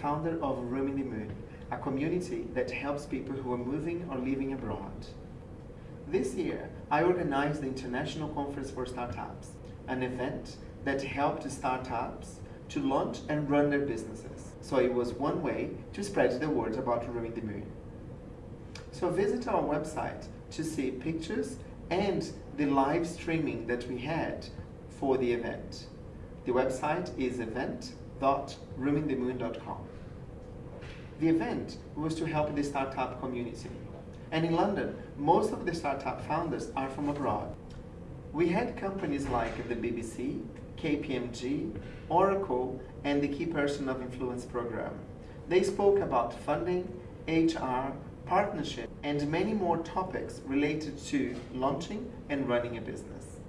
founder of Roaming the Moon, a community that helps people who are moving or living abroad. This year, I organized the International Conference for Startups, an event that helped startups to launch and run their businesses. So it was one way to spread the word about Roaming the Moon. So visit our website to see pictures and the live streaming that we had for the event. The website is event.roamingthemoon.com. The event was to help the startup community. And in London, most of the startup founders are from abroad. We had companies like the BBC, KPMG, Oracle, and the Key Person of Influence program. They spoke about funding, HR, partnership, and many more topics related to launching and running a business.